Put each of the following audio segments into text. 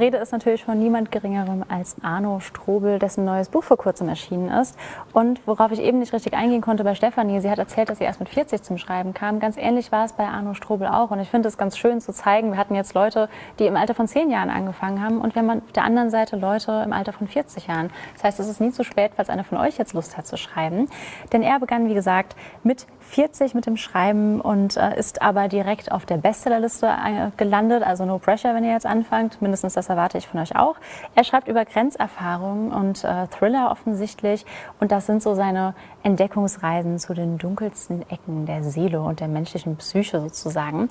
Rede ist natürlich von niemand Geringerem als Arno Strobel, dessen neues Buch vor kurzem erschienen ist. Und worauf ich eben nicht richtig eingehen konnte bei Stefanie, sie hat erzählt, dass sie erst mit 40 zum Schreiben kam. Ganz ähnlich war es bei Arno Strobel auch. Und ich finde es ganz schön zu zeigen, wir hatten jetzt Leute, die im Alter von 10 Jahren angefangen haben und wir haben auf der anderen Seite Leute im Alter von 40 Jahren. Das heißt, es ist nie zu spät, falls einer von euch jetzt Lust hat zu schreiben. Denn er begann, wie gesagt, mit 40 mit dem Schreiben und äh, ist aber direkt auf der Bestsellerliste äh, gelandet. Also no pressure, wenn ihr jetzt anfangt. Mindestens das erwarte ich von euch auch. Er schreibt über Grenzerfahrungen und äh, Thriller offensichtlich. Und das sind so seine Entdeckungsreisen zu den dunkelsten Ecken der Seele und der menschlichen Psyche sozusagen.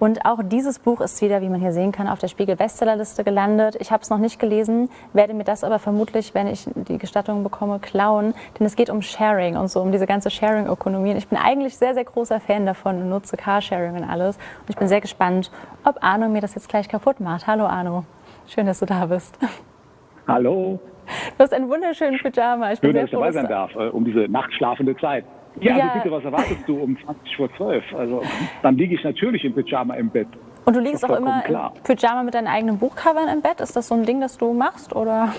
Und auch dieses Buch ist wieder, wie man hier sehen kann, auf der Spiegel Bestsellerliste gelandet. Ich habe es noch nicht gelesen, werde mir das aber vermutlich, wenn ich die Gestattung bekomme, klauen. Denn es geht um Sharing und so, um diese ganze Sharing-Ökonomie. Ich bin eigentlich sehr, sehr großer Fan davon und nutze Carsharing und alles. Und ich bin sehr gespannt, ob Arno mir das jetzt gleich kaputt macht. Hallo Arno, schön, dass du da bist. Hallo. Du hast einen wunderschönen Pyjama. Ich bin Schön, dass ich dabei sein darf, äh, um diese nachtschlafende Zeit. Ja, ja, also bitte, was erwartest du um 20 vor 12? Also, dann liege ich natürlich im Pyjama im Bett. Und du liegst auch immer klar. im Pyjama mit deinen eigenen Buchcovern im Bett? Ist das so ein Ding, das du machst, oder?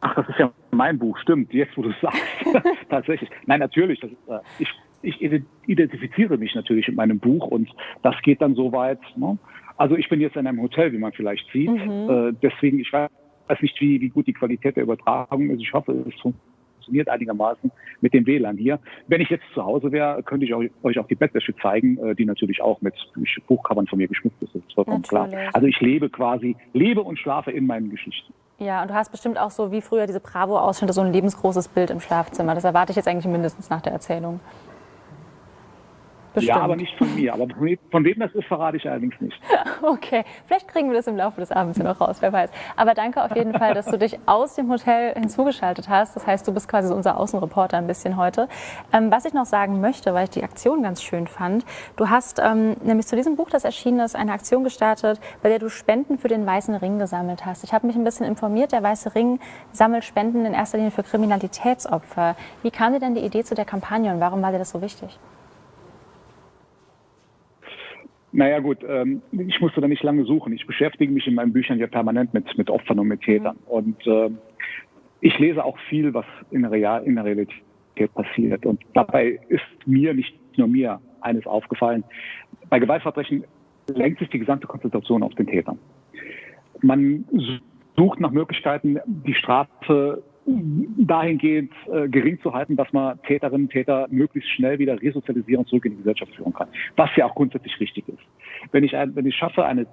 Ach, das ist ja mein Buch, stimmt, jetzt wo du es sagst. Tatsächlich. Nein, natürlich. Das äh, ich, ich identifiziere mich natürlich mit meinem Buch und das geht dann so weit. Ne? Also ich bin jetzt in einem Hotel, wie man vielleicht sieht. Mhm. Äh, deswegen, ich weiß nicht, wie, wie gut die Qualität der Übertragung ist. Ich hoffe, es funktioniert einigermaßen mit dem WLAN hier. Wenn ich jetzt zu Hause wäre, könnte ich euch auch die Bettwäsche zeigen, äh, die natürlich auch mit Buchcovern von mir geschmückt ist. Das ist vollkommen natürlich. klar. Also ich lebe quasi, lebe und schlafe in meinen Geschichten. Ja, und du hast bestimmt auch so wie früher diese Bravo-Ausschnitte, so ein lebensgroßes Bild im Schlafzimmer. Das erwarte ich jetzt eigentlich mindestens nach der Erzählung. Bestimmt. Ja, aber nicht von mir. Aber von wem das ist, verrate ich allerdings nicht. Okay, vielleicht kriegen wir das im Laufe des Abends noch raus, wer weiß. Aber danke auf jeden Fall, dass du dich aus dem Hotel hinzugeschaltet hast. Das heißt, du bist quasi so unser Außenreporter ein bisschen heute. Ähm, was ich noch sagen möchte, weil ich die Aktion ganz schön fand, du hast ähm, nämlich zu diesem Buch, das erschienen ist, eine Aktion gestartet, bei der du Spenden für den Weißen Ring gesammelt hast. Ich habe mich ein bisschen informiert, der Weiße Ring sammelt Spenden in erster Linie für Kriminalitätsopfer. Wie kam dir denn die Idee zu der Kampagne und warum war dir das so wichtig? Naja gut, ähm, ich musste da nicht lange suchen. Ich beschäftige mich in meinen Büchern ja permanent mit, mit Opfern und mit Tätern. Mhm. Und äh, ich lese auch viel, was in der, Real, in der Realität passiert. Und dabei ist mir, nicht nur mir, eines aufgefallen. Bei Gewaltverbrechen lenkt sich die gesamte Konzentration auf den Tätern. Man sucht nach Möglichkeiten, die Strafe dahingehend äh, gering zu halten, dass man Täterinnen und Täter möglichst schnell wieder resozialisieren und zurück in die Gesellschaft führen kann. Was ja auch grundsätzlich richtig ist. Wenn ich, wenn ich schaffe, eine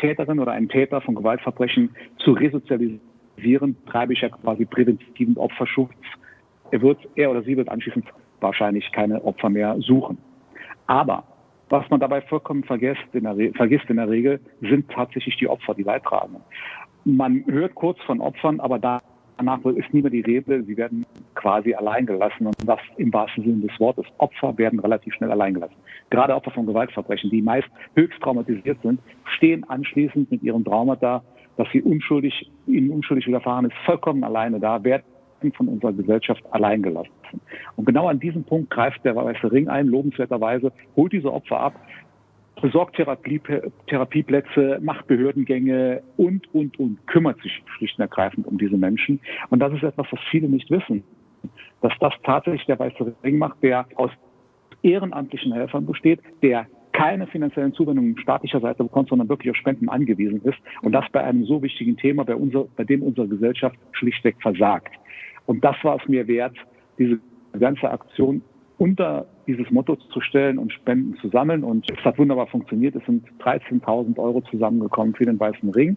Täterin oder einen Täter von Gewaltverbrechen zu resozialisieren, treibe ich ja quasi präventiven Opferschutz. Er wird, er oder sie wird anschließend wahrscheinlich keine Opfer mehr suchen. Aber was man dabei vollkommen vergisst in der, vergisst in der Regel, sind tatsächlich die Opfer, die Leidtragenden. Man hört kurz von Opfern, aber da Danach ist nie mehr die Rede, sie werden quasi allein gelassen und das im wahrsten Sinne des Wortes. Opfer werden relativ schnell allein gelassen. Gerade Opfer von Gewaltverbrechen, die meist höchst traumatisiert sind, stehen anschließend mit ihrem Traumata, dass sie unschuldig, ihnen unschuldig widerfahren ist, vollkommen alleine da, werden von unserer Gesellschaft allein gelassen. Und genau an diesem Punkt greift der Weiße Ring ein, lobenswerterweise, holt diese Opfer ab, besorgt Therapie, Therapieplätze, macht Behördengänge und, und, und, kümmert sich schlicht und ergreifend um diese Menschen. Und das ist etwas, was viele nicht wissen, dass das tatsächlich der Weiße Ring macht, der aus ehrenamtlichen Helfern besteht, der keine finanziellen Zuwendungen staatlicher Seite bekommt, sondern wirklich auf Spenden angewiesen ist. Und das bei einem so wichtigen Thema, bei, unser, bei dem unsere Gesellschaft schlichtweg versagt. Und das war es mir wert, diese ganze Aktion unter dieses Motto zu stellen und Spenden zu sammeln. Und es hat wunderbar funktioniert. Es sind 13.000 Euro zusammengekommen für den Weißen Ring.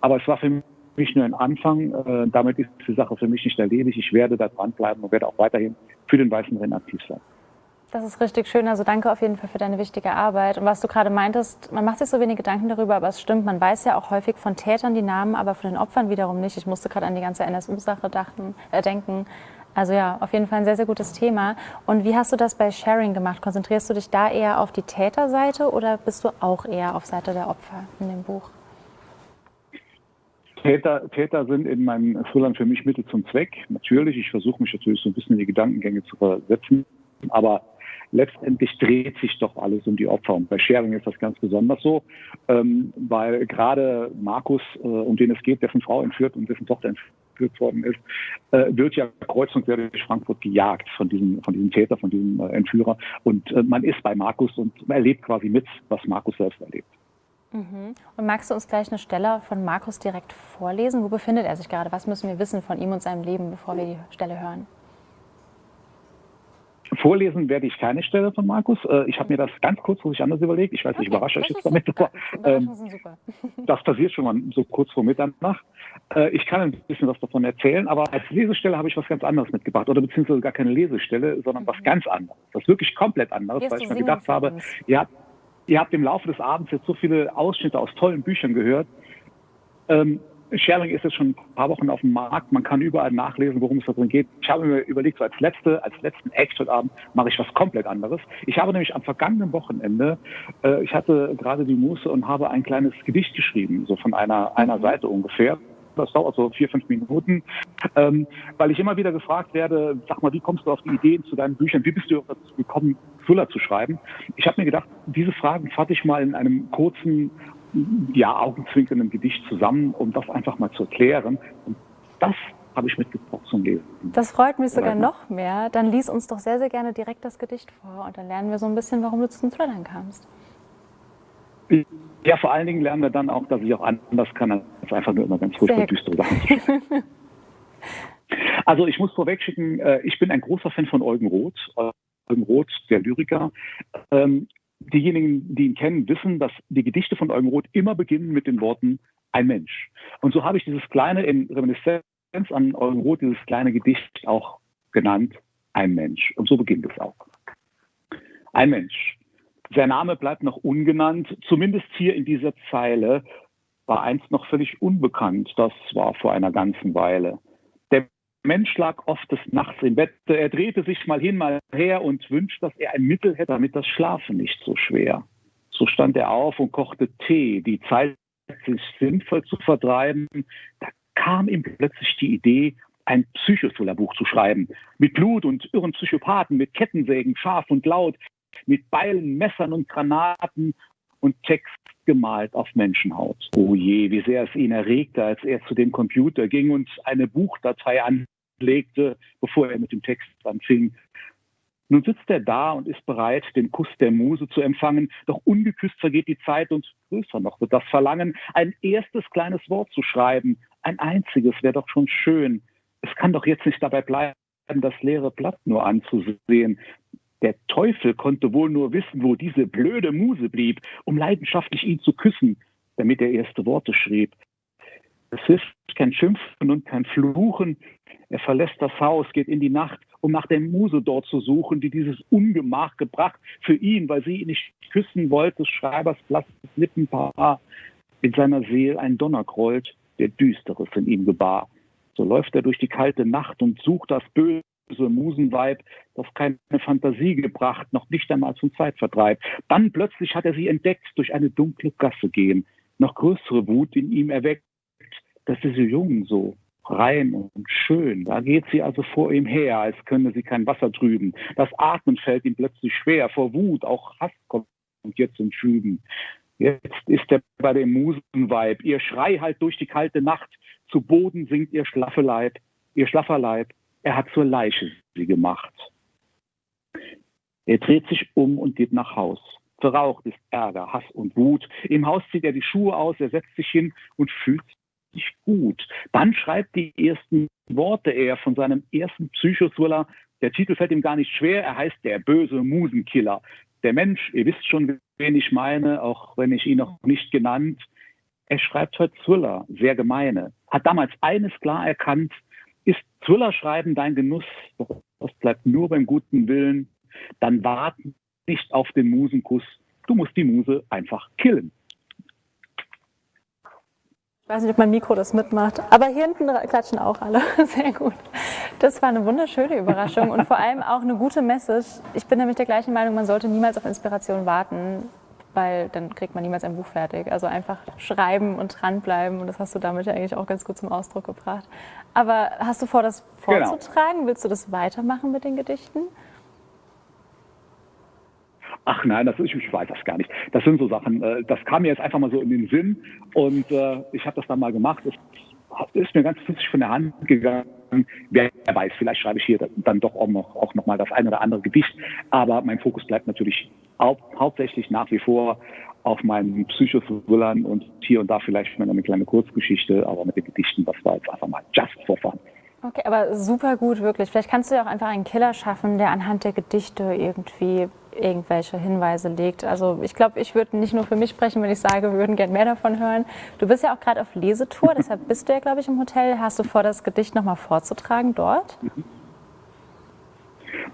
Aber es war für mich nur ein Anfang. Äh, damit ist die Sache für mich nicht erledigt. Ich werde da dranbleiben und werde auch weiterhin für den Weißen Ring aktiv sein. Das ist richtig schön. Also danke auf jeden Fall für deine wichtige Arbeit. Und was du gerade meintest, man macht sich so wenig Gedanken darüber, aber es stimmt. Man weiß ja auch häufig von Tätern die Namen, aber von den Opfern wiederum nicht. Ich musste gerade an die ganze NSU-Sache äh, denken. Also ja, auf jeden Fall ein sehr, sehr gutes Thema. Und wie hast du das bei Sharing gemacht? Konzentrierst du dich da eher auf die Täterseite oder bist du auch eher auf Seite der Opfer in dem Buch? Täter, Täter sind in meinem Thrillern für mich Mittel zum Zweck. Natürlich, ich versuche mich natürlich so ein bisschen in die Gedankengänge zu versetzen, aber letztendlich dreht sich doch alles um die Opfer. Und bei Sharing ist das ganz besonders so, ähm, weil gerade Markus, äh, um den es geht, dessen Frau entführt und dessen Tochter entführt worden ist, äh, wird ja kreuz und quer durch Frankfurt gejagt von diesem, von diesem Täter, von diesem äh, Entführer. Und äh, man ist bei Markus und erlebt quasi mit, was Markus selbst erlebt. Mhm. Und magst du uns gleich eine Stelle von Markus direkt vorlesen? Wo befindet er sich gerade? Was müssen wir wissen von ihm und seinem Leben, bevor wir die Stelle hören? Vorlesen werde ich keine Stelle von Markus. Äh, ich habe mir das ganz kurzfristig anders überlegt. Ich weiß, okay, ich überrasche euch jetzt damit. Aber, ähm, das passiert schon mal so kurz vor Mitternacht. Äh, ich kann ein bisschen was davon erzählen, aber als Lesestelle habe ich was ganz anderes mitgebracht. Oder beziehungsweise gar keine Lesestelle, sondern mhm. was ganz anderes. Was wirklich komplett anderes, weil ich mir gedacht habe, ja, ihr habt im Laufe des Abends jetzt so viele Ausschnitte aus tollen Büchern gehört. Ähm, Sharing ist jetzt schon ein paar Wochen auf dem Markt. Man kann überall nachlesen, worum es da drin geht. Ich habe mir überlegt, so als letzte, als letzten Act heute Abend mache ich was komplett anderes. Ich habe nämlich am vergangenen Wochenende, äh, ich hatte gerade die Muße und habe ein kleines Gedicht geschrieben, so von einer, einer mhm. Seite ungefähr. Das dauert so vier, fünf Minuten, ähm, weil ich immer wieder gefragt werde, sag mal, wie kommst du auf die Ideen zu deinen Büchern? Wie bist du dazu gekommen, Thriller zu schreiben? Ich habe mir gedacht, diese Fragen fasse ich mal in einem kurzen, ja, augenzwinkernden Gedicht zusammen, um das einfach mal zu erklären. Und das habe ich mitgebracht zum Lesen. Das freut mich sogar noch mehr. Dann lies uns doch sehr, sehr gerne direkt das Gedicht vor und dann lernen wir so ein bisschen, warum du zu den Thrillern kamst. Ja, vor allen Dingen lernen wir dann auch, dass ich auch anders kann, als einfach nur immer ganz furchtbar düstere Sachen. also ich muss vorwegschicken, äh, ich bin ein großer Fan von Eugen Roth. Eugen Roth, der Lyriker. Diejenigen, die ihn kennen, wissen, dass die Gedichte von Eugen Roth immer beginnen mit den Worten ein Mensch. Und so habe ich dieses kleine, in Reminiszenz an Eugen Roth, dieses kleine Gedicht auch genannt, ein Mensch. Und so beginnt es auch. Ein Mensch. Sein Name bleibt noch ungenannt, zumindest hier in dieser Zeile, war einst noch völlig unbekannt, das war vor einer ganzen Weile. Mensch lag oft des Nachts im Bett, er drehte sich mal hin, mal her und wünscht, dass er ein Mittel hätte, damit das Schlafen nicht so schwer. So stand er auf und kochte Tee, die Zeit sich sinnvoll zu vertreiben. Da kam ihm plötzlich die Idee, ein Psychothriller-Buch zu schreiben. Mit Blut und irren Psychopathen, mit Kettensägen, scharf und laut, mit Beilen, Messern und Granaten und Text gemalt auf Menschenhaut. Oh je, wie sehr es ihn erregte, als er zu dem Computer ging und eine Buchdatei anlegte, bevor er mit dem Text anfing. Nun sitzt er da und ist bereit, den Kuss der Muse zu empfangen, doch ungeküsst vergeht die Zeit und größer noch wird das Verlangen, ein erstes kleines Wort zu schreiben, ein einziges wäre doch schon schön. Es kann doch jetzt nicht dabei bleiben, das leere Blatt nur anzusehen. Der Teufel konnte wohl nur wissen, wo diese blöde Muse blieb, um leidenschaftlich ihn zu küssen, damit er erste Worte schrieb. Es hilft kein Schimpfen und kein Fluchen. Er verlässt das Haus, geht in die Nacht, um nach der Muse dort zu suchen, die dieses Ungemach gebracht für ihn, weil sie ihn nicht küssen wollte, Schreibers blasses Lippenpaar. In seiner Seele ein Donner grollt, der Düsteres in ihm gebar. So läuft er durch die kalte Nacht und sucht das böse Musenweib, das keine Fantasie gebracht, noch nicht einmal zum Zeitvertreib. Dann plötzlich hat er sie entdeckt, durch eine dunkle Gasse gehen, noch größere Wut in ihm erweckt, dass sie so jung, so rein und schön. Da geht sie also vor ihm her, als könne sie kein Wasser trüben. Das Atmen fällt ihm plötzlich schwer, vor Wut, auch Hass kommt jetzt in Schüben. Jetzt ist er bei dem Musenweib. Ihr Schrei halt durch die kalte Nacht. Zu Boden sinkt ihr schlaffe Leib, ihr schlaffer Leib. Er hat zur Leiche sie gemacht. Er dreht sich um und geht nach Haus. Verraucht ist Ärger, Hass und Wut. Im Haus zieht er die Schuhe aus, er setzt sich hin und fühlt sich gut. Dann schreibt die ersten Worte er von seinem ersten Psychothriller. Der Titel fällt ihm gar nicht schwer. Er heißt Der böse Musenkiller. Der Mensch, ihr wisst schon, wen ich meine, auch wenn ich ihn noch nicht genannt. Er schreibt heute Thriller, sehr gemeine. Hat damals eines klar erkannt, ist Thriller-Schreiben dein Genuss? Das bleibt nur beim guten Willen. Dann wart nicht auf den Musenkuss. Du musst die Muse einfach killen. Ich weiß nicht, ob mein Mikro das mitmacht, aber hier hinten klatschen auch alle. Sehr gut. Das war eine wunderschöne Überraschung und vor allem auch eine gute Message. Ich bin nämlich der gleichen Meinung, man sollte niemals auf Inspiration warten weil dann kriegt man niemals ein Buch fertig. Also einfach schreiben und dranbleiben und das hast du damit ja eigentlich auch ganz gut zum Ausdruck gebracht. Aber hast du vor, das genau. vorzutragen? Genau. Willst du das weitermachen mit den Gedichten? Ach nein, das ist, ich weiß das gar nicht. Das sind so Sachen, äh, das kam mir jetzt einfach mal so in den Sinn und äh, ich habe das dann mal gemacht. Es ist mir ganz flüssig von der Hand gegangen. Wer weiß, vielleicht schreibe ich hier dann doch auch noch, auch noch mal das ein oder andere Gedicht. Aber mein Fokus bleibt natürlich hau hauptsächlich nach wie vor auf meinen Psychothrillern und hier und da vielleicht mal eine kleine Kurzgeschichte, aber mit den Gedichten, das war jetzt einfach mal just for fun. Okay, aber super gut, wirklich. Vielleicht kannst du ja auch einfach einen Killer schaffen, der anhand der Gedichte irgendwie irgendwelche Hinweise legt. Also ich glaube, ich würde nicht nur für mich sprechen, wenn ich sage, wir würden gerne mehr davon hören. Du bist ja auch gerade auf Lesetour, deshalb bist du ja, glaube ich, im Hotel. Hast du vor, das Gedicht nochmal vorzutragen dort?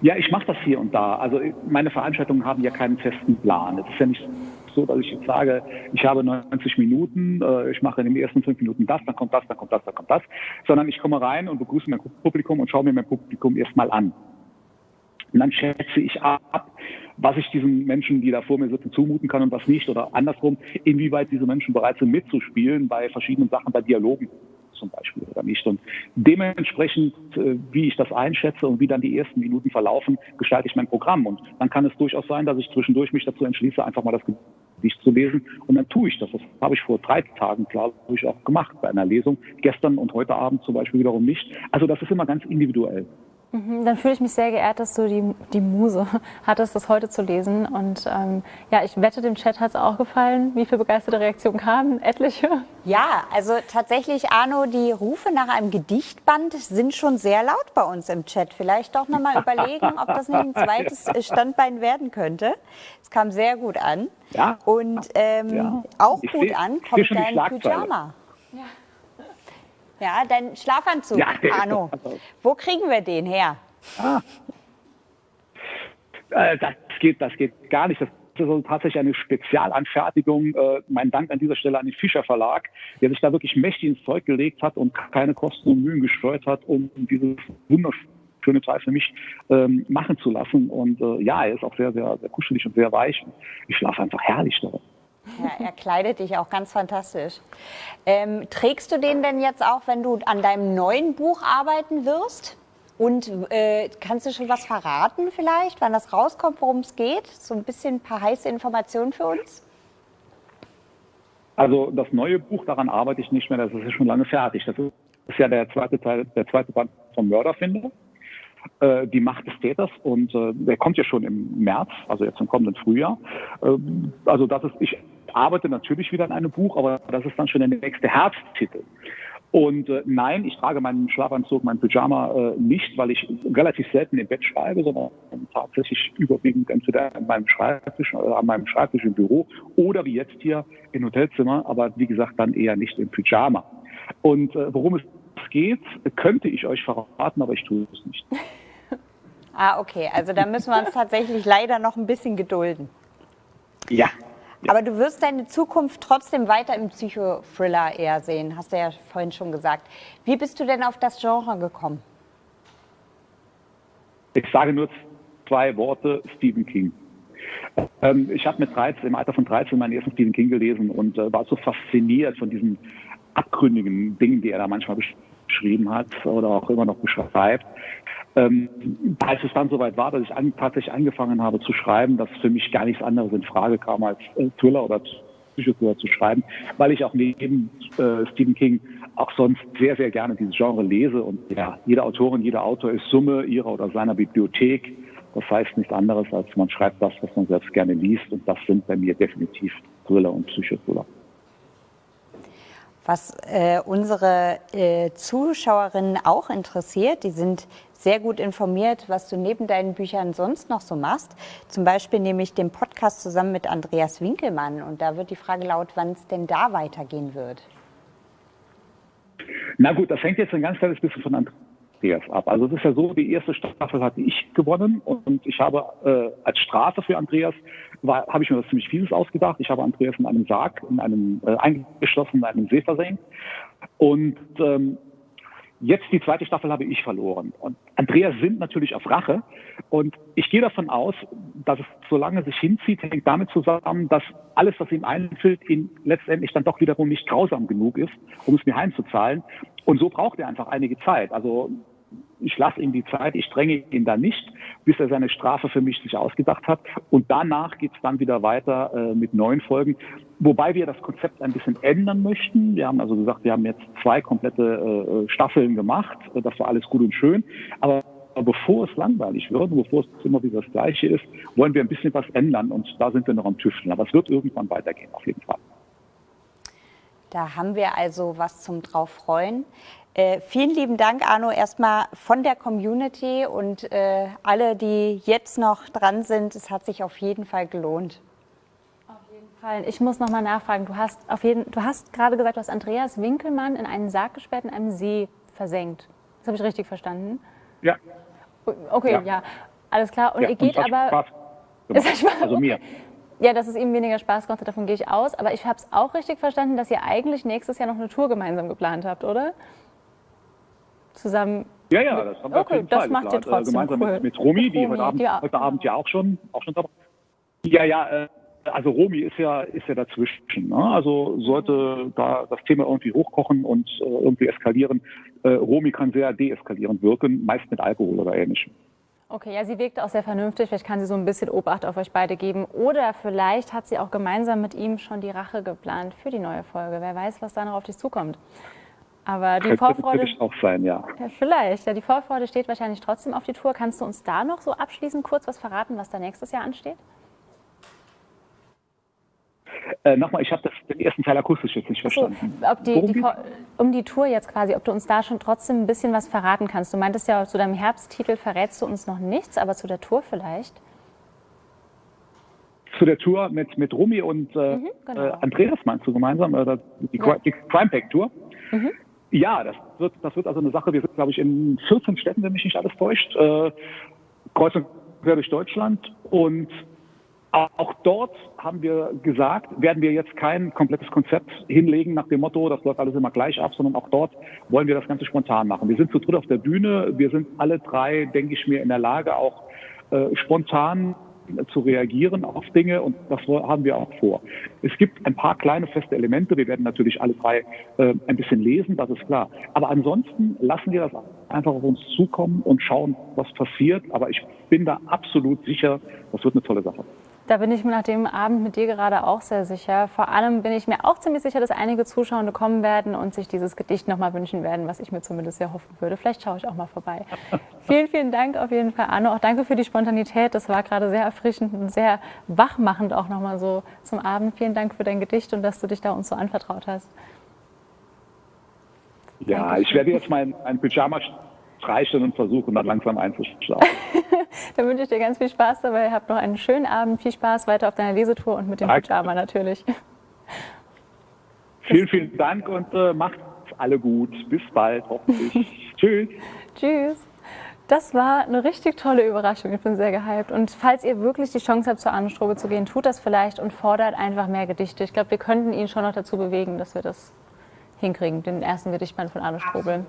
Ja, ich mache das hier und da. Also meine Veranstaltungen haben ja keinen festen Plan. Es ist ja nicht so, dass ich jetzt sage, ich habe 90 Minuten, äh, ich mache in den ersten fünf Minuten das, dann kommt das, dann kommt das, dann kommt das, sondern ich komme rein und begrüße mein Publikum und schaue mir mein Publikum erstmal an. Und dann schätze ich ab, was ich diesen Menschen, die da vor mir sitzen, zumuten kann und was nicht. Oder andersrum, inwieweit diese Menschen bereit sind mitzuspielen bei verschiedenen Sachen, bei Dialogen zum Beispiel oder nicht. Und dementsprechend, äh, wie ich das einschätze und wie dann die ersten Minuten verlaufen, gestalte ich mein Programm. Und dann kann es durchaus sein, dass ich zwischendurch mich dazu entschließe, einfach mal das Gedicht zu lesen. Und dann tue ich das. Das habe ich vor drei Tagen, glaube ich, auch gemacht bei einer Lesung. Gestern und heute Abend zum Beispiel wiederum nicht. Also das ist immer ganz individuell. Mhm, dann fühle ich mich sehr geehrt, dass du die, die Muse hattest, das heute zu lesen. Und ähm, ja, ich wette, dem Chat hat es auch gefallen. Wie viele begeisterte Reaktionen kamen? Etliche? Ja, also tatsächlich, Arno, die Rufe nach einem Gedichtband sind schon sehr laut bei uns im Chat. Vielleicht doch nochmal überlegen, ob das nicht ein zweites Standbein werden könnte. Es kam sehr gut an. Ja. Und ähm, ja. auch ich gut an kommt dein Pyjama. Ja. Dein Schlafanzug, ja, Arno. Wo kriegen wir den her? Ah. Äh, das, geht, das geht gar nicht. Das ist also tatsächlich eine Spezialanfertigung. Äh, mein Dank an dieser Stelle an den Fischer Verlag, der sich da wirklich mächtig ins Zeug gelegt hat und keine Kosten und Mühen gestreut hat, um dieses wunderschöne Teil für mich ähm, machen zu lassen. Und äh, ja, er ist auch sehr, sehr, sehr kuschelig und sehr weich. Ich schlafe einfach herrlich darin. Ja, er kleidet dich auch ganz fantastisch. Ähm, trägst du den denn jetzt auch, wenn du an deinem neuen Buch arbeiten wirst? Und äh, kannst du schon was verraten vielleicht, wann das rauskommt, worum es geht? So ein bisschen ein paar heiße Informationen für uns? Also das neue Buch, daran arbeite ich nicht mehr, das ist schon lange fertig. Das ist ja der zweite Teil, der zweite Band vom Mörderfinder, äh, die Macht des Täters und äh, der kommt ja schon im März, also jetzt im kommenden Frühjahr. Äh, also das ist, ich arbeite natürlich wieder an einem Buch, aber das ist dann schon der nächste Herbsttitel. Und äh, nein, ich trage meinen Schlafanzug, meinen Pyjama äh, nicht, weil ich relativ selten im Bett schreibe, sondern tatsächlich überwiegend entweder an meinem Schreibtisch, äh, an meinem Schreibtisch im Büro oder wie jetzt hier im Hotelzimmer, aber wie gesagt dann eher nicht im Pyjama. Und äh, worum es geht, könnte ich euch verraten, aber ich tue es nicht. ah, okay. Also da müssen wir uns tatsächlich leider noch ein bisschen gedulden. Ja, aber du wirst deine Zukunft trotzdem weiter im Psychothriller eher sehen, hast du ja vorhin schon gesagt. Wie bist du denn auf das Genre gekommen? Ich sage nur zwei Worte, Stephen King. Ähm, ich habe mit 13, im Alter von 13 meinen ersten Stephen King gelesen und äh, war so fasziniert von diesen abgründigen Dingen, die er da manchmal beschrieben hat oder auch immer noch beschreibt, ähm, als es dann soweit war, dass ich an, tatsächlich angefangen habe zu schreiben, dass für mich gar nichts anderes in Frage kam, als äh, Thriller oder Psychothriller zu schreiben, weil ich auch neben äh, Stephen King auch sonst sehr, sehr gerne dieses Genre lese. Und ja, jede Autorin, jeder Autor ist Summe ihrer oder seiner Bibliothek. Das heißt nichts anderes, als man schreibt das, was man selbst gerne liest. Und das sind bei mir definitiv Thriller und Psychothriller. Was äh, unsere äh, Zuschauerinnen auch interessiert, die sind sehr gut informiert, was du neben deinen Büchern sonst noch so machst. Zum Beispiel nehme ich den Podcast zusammen mit Andreas Winkelmann. Und da wird die Frage laut, wann es denn da weitergehen wird. Na gut, das hängt jetzt ein ganz kleines bisschen von Andreas ab. Also es ist ja so, die erste Staffel hatte ich gewonnen und ich habe äh, als Strafe für Andreas habe ich mir das ziemlich vieles ausgedacht. Ich habe Andreas in einem Sarg, in einem äh, eingeschlossen in einem See versenkt. Und ähm, jetzt die zweite Staffel habe ich verloren. Und Andreas sind natürlich auf Rache. Und ich gehe davon aus, dass es, solange es sich hinzieht, hängt damit zusammen, dass alles, was ihm einfällt, ihn letztendlich dann doch wiederum nicht grausam genug ist, um es mir heimzuzahlen. Und so braucht er einfach einige Zeit. Also ich lasse ihm die Zeit, ich dränge ihn da nicht, bis er seine Strafe für mich sich ausgedacht hat. Und danach geht es dann wieder weiter äh, mit neuen Folgen. Wobei wir das Konzept ein bisschen ändern möchten. Wir haben also gesagt, wir haben jetzt zwei komplette äh, Staffeln gemacht. Das war alles gut und schön. Aber bevor es langweilig wird, bevor es immer wieder das Gleiche ist, wollen wir ein bisschen was ändern. Und da sind wir noch am Tüfteln. Aber es wird irgendwann weitergehen, auf jeden Fall. Da haben wir also was zum drauf freuen. Äh, vielen lieben Dank, Arno, erstmal von der Community und äh, alle, die jetzt noch dran sind. Es hat sich auf jeden Fall gelohnt. Auf jeden Fall. Ich muss noch mal nachfragen. Du hast, auf jeden, du hast gerade gesagt, du hast Andreas Winkelmann in einen Sarg gesperrt, in einem See versenkt. Das habe ich richtig verstanden? Ja. Okay, ja. ja. Alles klar. Und ja, ihr geht und aber. Spaß gemacht. Also mir. Ja, dass es ihm weniger Spaß gemacht hat, davon gehe ich aus. Aber ich habe es auch richtig verstanden, dass ihr eigentlich nächstes Jahr noch eine Tour gemeinsam geplant habt, oder? zusammen. Ja, ja, das haben wir okay, das Fall macht ihr trotzdem gemeinsam cool. mit, mit Romi, mit die heute Abend, ja. heute Abend ja auch schon, auch schon dabei. Ja, ja, äh, also Romi ist ja, ist ja dazwischen. Ne? Also sollte da das Thema irgendwie hochkochen und äh, irgendwie eskalieren, äh, Romi kann sehr deeskalierend wirken, meist mit Alkohol oder ähnlichem. Okay, ja, sie wirkt auch sehr vernünftig. Vielleicht kann sie so ein bisschen Obacht auf euch beide geben. Oder vielleicht hat sie auch gemeinsam mit ihm schon die Rache geplant für die neue Folge. Wer weiß, was da noch auf dich zukommt. Aber die Vorfreude. auch sein, ja. ja. Vielleicht. Ja, die Vorfreude steht wahrscheinlich trotzdem auf die Tour. Kannst du uns da noch so abschließend kurz was verraten, was da nächstes Jahr ansteht? Äh, Nochmal, ich habe den ersten Teil akustisch jetzt nicht verstanden. So, die, die, um die Tour jetzt quasi, ob du uns da schon trotzdem ein bisschen was verraten kannst. Du meintest ja, zu deinem Herbsttitel verrätst du uns noch nichts, aber zu der Tour vielleicht? Zu der Tour mit, mit Rumi und äh, mhm, genau. äh, Andreas meinst du gemeinsam, äh, die, ja. die Crime Pack Tour. Mhm. Ja, das wird, das wird also eine Sache. Wir sind, glaube ich, in 14 Städten, wenn mich nicht alles täuscht, äh, kreuz und quer durch Deutschland. Und auch dort haben wir gesagt, werden wir jetzt kein komplettes Konzept hinlegen nach dem Motto, das läuft alles immer gleich ab, sondern auch dort wollen wir das Ganze spontan machen. Wir sind zu dritt auf der Bühne. Wir sind alle drei, denke ich mir, in der Lage, auch äh, spontan zu reagieren auf Dinge und das haben wir auch vor. Es gibt ein paar kleine feste Elemente. Wir werden natürlich alle drei äh, ein bisschen lesen, das ist klar. Aber ansonsten lassen wir das einfach auf uns zukommen und schauen, was passiert. Aber ich bin da absolut sicher, das wird eine tolle Sache. Da bin ich mir nach dem Abend mit dir gerade auch sehr sicher. Vor allem bin ich mir auch ziemlich sicher, dass einige Zuschauer kommen werden und sich dieses Gedicht nochmal wünschen werden, was ich mir zumindest sehr hoffen würde. Vielleicht schaue ich auch mal vorbei. vielen, vielen Dank auf jeden Fall, Arno. Auch danke für die Spontanität. Das war gerade sehr erfrischend und sehr wachmachend auch nochmal so zum Abend. Vielen Dank für dein Gedicht und dass du dich da uns so anvertraut hast. Ja, Dankeschön. ich werde jetzt mein, mein Pyjama streichen und versuchen, dann langsam einzuschlafen. dann wünsche ich dir ganz viel Spaß dabei. Habt noch einen schönen Abend. Viel Spaß weiter auf deiner Lesetour und mit dem. Pyjama natürlich. Vielen, vielen Dank und äh, macht's alle gut. Bis bald, hoffentlich. Tschüss. Tschüss. Das war eine richtig tolle Überraschung. Ich bin sehr gehypt. Und falls ihr wirklich die Chance habt, zur Ahnenstrobe zu gehen, tut das vielleicht und fordert einfach mehr Gedichte. Ich glaube, wir könnten ihn schon noch dazu bewegen, dass wir das hinkriegen, den ersten Gedichtband von Arne Strobel.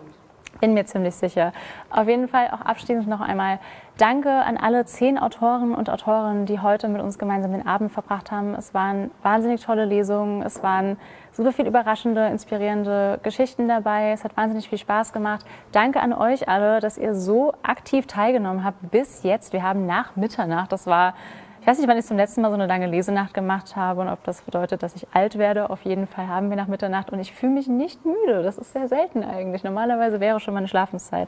Bin mir ziemlich sicher. Auf jeden Fall auch abschließend noch einmal Danke an alle zehn Autoren und Autorinnen, die heute mit uns gemeinsam den Abend verbracht haben. Es waren wahnsinnig tolle Lesungen, es waren super viel überraschende, inspirierende Geschichten dabei. Es hat wahnsinnig viel Spaß gemacht. Danke an euch alle, dass ihr so aktiv teilgenommen habt bis jetzt. Wir haben nach Mitternacht, das war ich weiß nicht, wann ich zum letzten Mal so eine lange Lesenacht gemacht habe und ob das bedeutet, dass ich alt werde. Auf jeden Fall haben wir nach Mitternacht und ich fühle mich nicht müde. Das ist sehr selten eigentlich. Normalerweise wäre schon meine Schlafenszeit.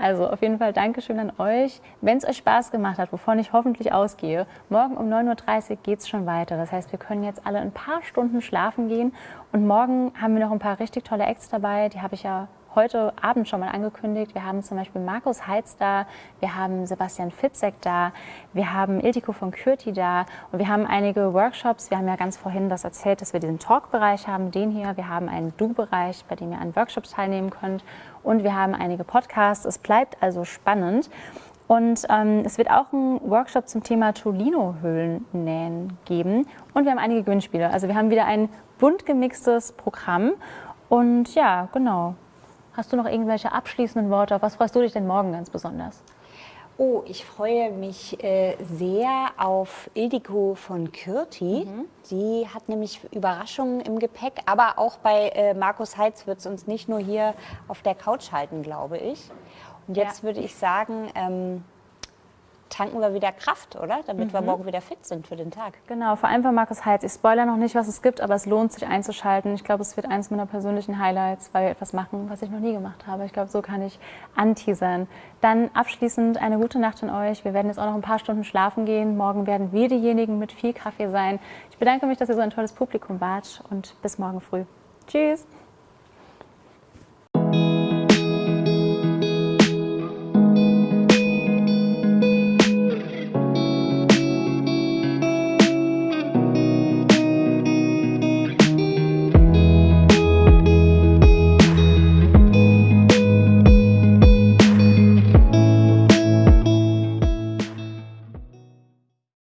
Also auf jeden Fall Dankeschön an euch. Wenn es euch Spaß gemacht hat, wovon ich hoffentlich ausgehe, morgen um 9.30 Uhr geht es schon weiter. Das heißt, wir können jetzt alle ein paar Stunden schlafen gehen und morgen haben wir noch ein paar richtig tolle Acts dabei. Die habe ich ja heute Abend schon mal angekündigt. Wir haben zum Beispiel Markus Heitz da, wir haben Sebastian Fitzek da, wir haben Ildiko von Kürti da und wir haben einige Workshops. Wir haben ja ganz vorhin das erzählt, dass wir diesen Talk-Bereich haben, den hier. Wir haben einen Du-Bereich, bei dem ihr an Workshops teilnehmen könnt und wir haben einige Podcasts. Es bleibt also spannend. Und ähm, es wird auch einen Workshop zum Thema Tolino-Höhlennähen geben. Und wir haben einige Gewinnspiele. Also wir haben wieder ein bunt gemixtes Programm. Und ja, genau. Hast du noch irgendwelche abschließenden Worte? Auf was freust du dich denn morgen ganz besonders? Oh, ich freue mich äh, sehr auf Ildiko von Kürti. Mhm. Die hat nämlich Überraschungen im Gepäck, aber auch bei äh, Markus Heitz wird es uns nicht nur hier auf der Couch halten, glaube ich. Und jetzt Ja. würde ich sagen, ähm, tanken wir wieder Kraft, oder? Damit Mhm. wir morgen wieder fit sind für den Tag. Genau, vor allem von Markus Heitz. Ich spoilere noch nicht, was es gibt, aber es lohnt sich einzuschalten. Ich glaube, es wird eines meiner persönlichen Highlights, weil wir etwas machen, was ich noch nie gemacht habe. Ich glaube, so kann ich anteasern. Dann abschließend eine gute Nacht an euch. Wir werden jetzt auch noch ein paar Stunden schlafen gehen. Morgen werden wir diejenigen mit viel Kaffee sein. Ich bedanke mich, dass ihr so ein tolles Publikum wart und bis morgen früh. Tschüss!